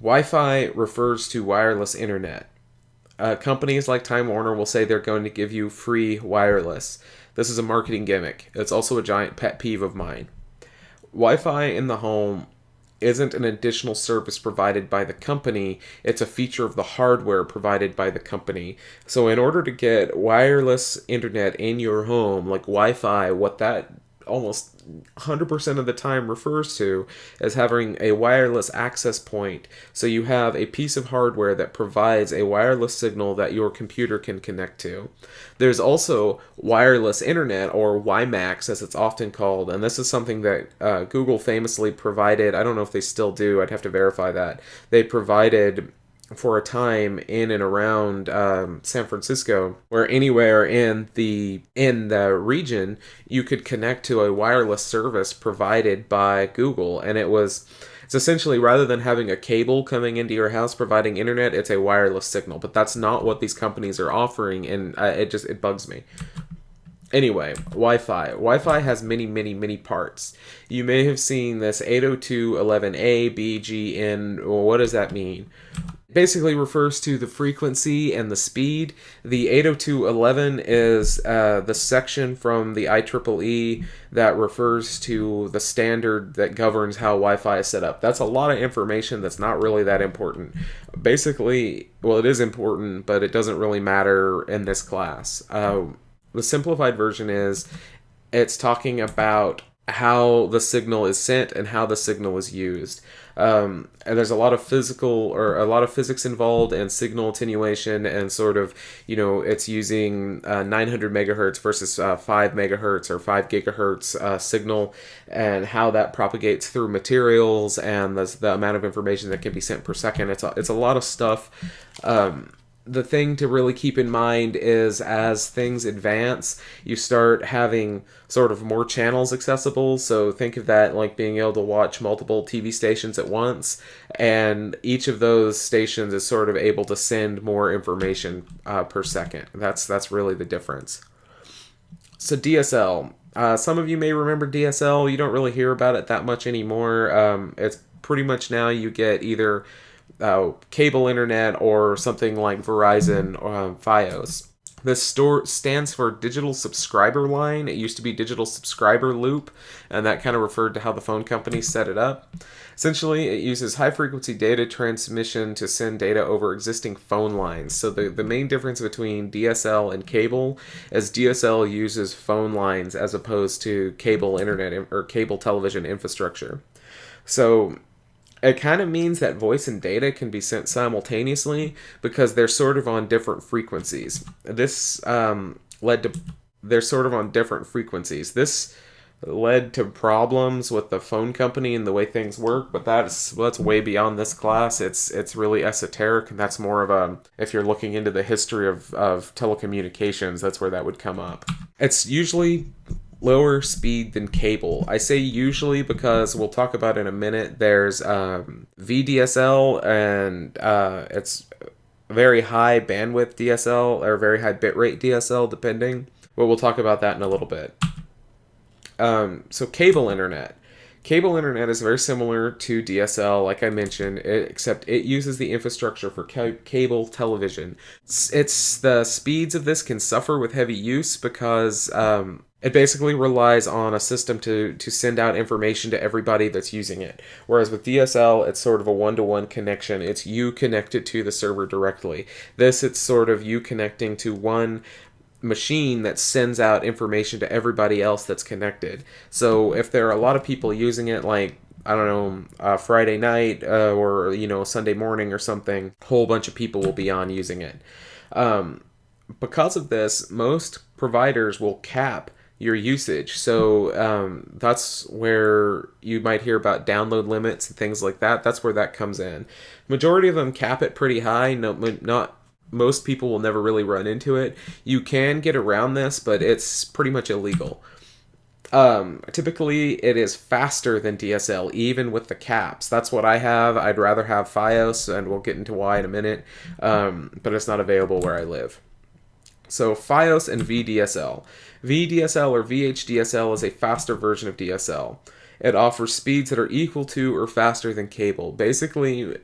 Wi Fi refers to wireless internet. Uh, companies like Time Warner will say they're going to give you free wireless. This is a marketing gimmick. It's also a giant pet peeve of mine. Wi Fi in the home isn't an additional service provided by the company, it's a feature of the hardware provided by the company. So, in order to get wireless internet in your home, like Wi Fi, what that almost 100% of the time refers to as having a wireless access point. So you have a piece of hardware that provides a wireless signal that your computer can connect to. There's also wireless internet, or WiMAX as it's often called, and this is something that uh, Google famously provided. I don't know if they still do, I'd have to verify that. They provided for a time in and around um, San Francisco, where anywhere in the in the region you could connect to a wireless service provided by Google, and it was it's essentially rather than having a cable coming into your house providing internet, it's a wireless signal. But that's not what these companies are offering, and uh, it just it bugs me. Anyway, Wi-Fi. Wi-Fi has many, many, many parts. You may have seen this 802.11a, b, g, n. Well, what does that mean? Basically refers to the frequency and the speed. The 802.11 is uh, the section from the IEEE that refers to the standard that governs how Wi-Fi is set up. That's a lot of information that's not really that important. Basically, well, it is important, but it doesn't really matter in this class. Uh, the simplified version is it's talking about how the signal is sent and how the signal is used. Um, and there's a lot of physical or a lot of physics involved and signal attenuation and sort of you know it's using uh, 900 megahertz versus uh, 5 megahertz or 5 gigahertz uh, signal and how that propagates through materials and the, the amount of information that can be sent per second it's a, it's a lot of stuff um, the thing to really keep in mind is as things advance, you start having sort of more channels accessible. So think of that like being able to watch multiple TV stations at once, and each of those stations is sort of able to send more information uh, per second. That's that's really the difference. So DSL. Uh, some of you may remember DSL. You don't really hear about it that much anymore. Um, it's pretty much now you get either uh, cable internet or something like Verizon or um, Fios. This store stands for Digital Subscriber Line. It used to be Digital Subscriber Loop, and that kind of referred to how the phone company set it up. Essentially, it uses high frequency data transmission to send data over existing phone lines. So, the, the main difference between DSL and cable is DSL uses phone lines as opposed to cable internet or cable television infrastructure. So, it kind of means that voice and data can be sent simultaneously because they're sort of on different frequencies. This um, led to they're sort of on different frequencies. This led to problems with the phone company and the way things work, but that's that's way beyond this class. It's it's really esoteric, and that's more of a if you're looking into the history of, of telecommunications, that's where that would come up. It's usually lower speed than cable. I say usually because we'll talk about in a minute. There's um, VDSL and uh, it's very high bandwidth DSL or very high bitrate DSL, depending. But we'll talk about that in a little bit. Um, so cable internet. Cable internet is very similar to DSL, like I mentioned, except it uses the infrastructure for ca- cable television. It's, it's, the speeds of this can suffer with heavy use because um, it basically relies on a system to to send out information to everybody that's using it. Whereas with DSL, it's sort of a one-to-one connection. It's you connected to the server directly. This, it's sort of you connecting to one machine that sends out information to everybody else that's connected. So if there are a lot of people using it, like I don't know, uh, Friday night uh, or you know Sunday morning or something, a whole bunch of people will be on using it. Um, because of this, most providers will cap your usage. So um, that's where you might hear about download limits and things like that. That's where that comes in. Majority of them cap it pretty high. No, not most people will never really run into it. You can get around this, but it's pretty much illegal. Um, typically, it is faster than DSL, even with the caps. That's what I have. I'd rather have FiOS, and we'll get into why in a minute, um, but it's not available where I live. So, FiOS and VDSL. VDSL or VHDSL is a faster version of DSL. It offers speeds that are equal to or faster than cable. Basically,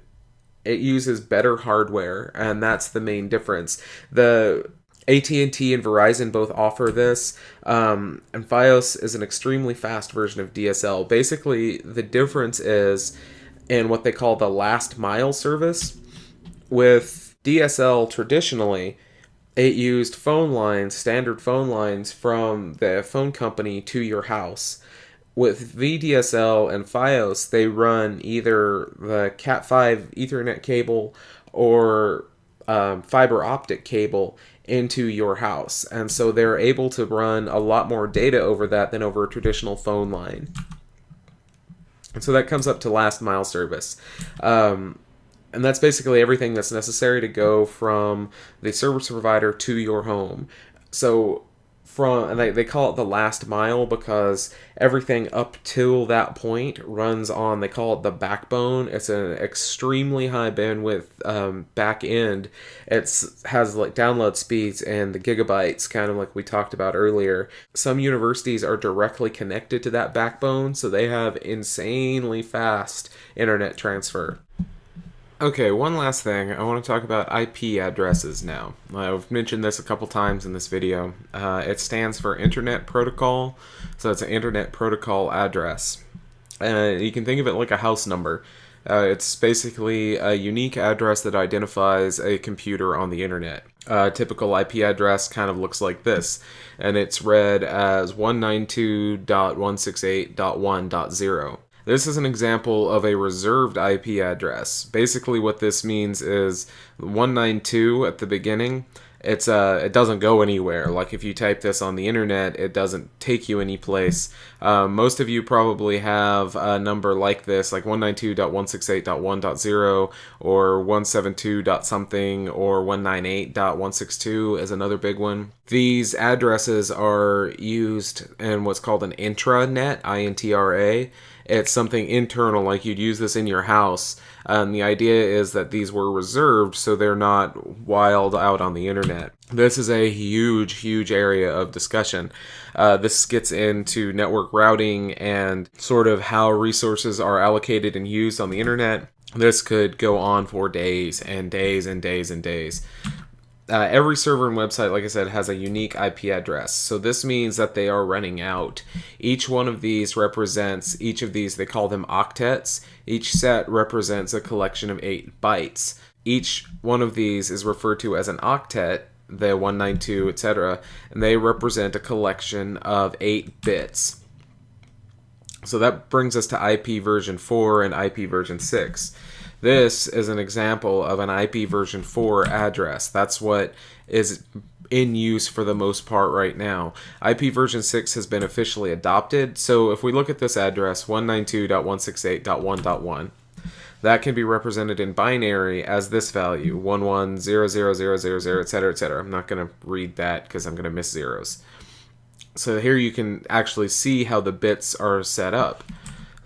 it uses better hardware, and that's the main difference. The AT&T and Verizon both offer this, um, and FiOS is an extremely fast version of DSL. Basically, the difference is in what they call the last mile service. With DSL, traditionally, it used phone lines, standard phone lines from the phone company to your house. With VDSL and FiOS, they run either the Cat5 Ethernet cable or um, fiber optic cable into your house. And so they're able to run a lot more data over that than over a traditional phone line. And so that comes up to last mile service. Um, and that's basically everything that's necessary to go from the service provider to your home. So from they, they call it the last mile because everything up till that point runs on they call it the backbone. It's an extremely high bandwidth um, back end. It has like download speeds and the gigabytes kind of like we talked about earlier. Some universities are directly connected to that backbone so they have insanely fast internet transfer Okay, one last thing. I want to talk about IP addresses now. I've mentioned this a couple times in this video. Uh, it stands for Internet Protocol, so it's an Internet Protocol address. Uh, you can think of it like a house number. Uh, it's basically a unique address that identifies a computer on the internet. A typical IP address kind of looks like this, and it's read as 192.168.1.0. This is an example of a reserved IP address. Basically what this means is 192 at the beginning, it's uh it doesn't go anywhere like if you type this on the internet it doesn't take you any place um, most of you probably have a number like this like 192.168.1.0 or 172. something or 198.162 is another big one these addresses are used in what's called an intranet intra it's something internal, like you'd use this in your house. And the idea is that these were reserved so they're not wild out on the internet. This is a huge, huge area of discussion. Uh, this gets into network routing and sort of how resources are allocated and used on the internet. This could go on for days and days and days and days uh, every server and website, like I said, has a unique IP address. So this means that they are running out. Each one of these represents, each of these, they call them octets. Each set represents a collection of eight bytes. Each one of these is referred to as an octet, the 192, etc., and they represent a collection of eight bits. So that brings us to IP version 4 and IP version 6. This is an example of an IP version 4 address. That's what is in use for the most part right now. IP version 6 has been officially adopted, so if we look at this address, 192.168.1.1, that can be represented in binary as this value, 11000000, etc., etc. I'm not going to read that because I'm going to miss zeros. So here you can actually see how the bits are set up.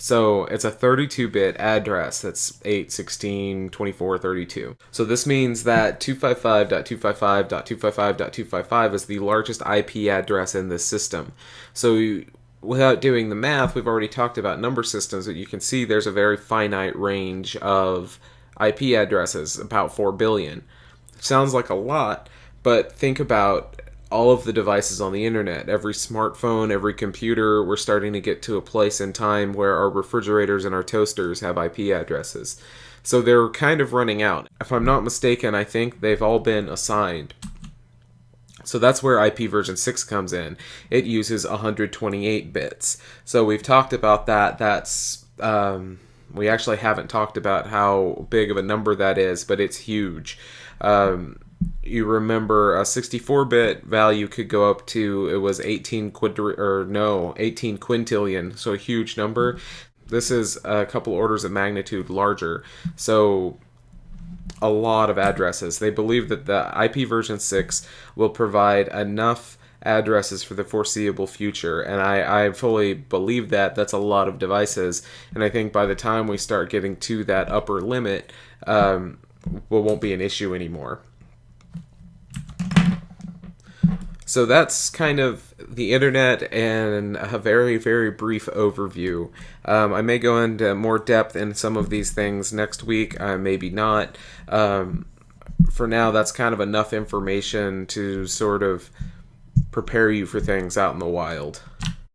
So it's a 32-bit address that's 8, 16, 24, 32. So this means that 255.255.255.255 is the largest IP address in this system. So without doing the math, we've already talked about number systems, but you can see there's a very finite range of IP addresses, about 4 billion. Sounds like a lot, but think about all of the devices on the internet, every smartphone, every computer, we're starting to get to a place in time where our refrigerators and our toasters have IP addresses. So they're kind of running out. If I'm not mistaken, I think they've all been assigned. So that's where IP version 6 comes in. It uses 128 bits. So we've talked about that. That's um, we actually haven't talked about how big of a number that is, but it's huge. Um, you remember a 64-bit value could go up to it was 18 quadri or no 18 quintillion so a huge number. This is a couple orders of magnitude larger. So a lot of addresses. They believe that the ip version 6 will provide enough addresses for the foreseeable future and I, I fully believe that. That's a lot of devices and i think by the time we start getting to that upper limit um, well, won't be an issue anymore So that's kind of the internet and a very, very brief overview. Um, I may go into more depth in some of these things next week, uh, maybe not. Um, for now, that's kind of enough information to sort of prepare you for things out in the wild.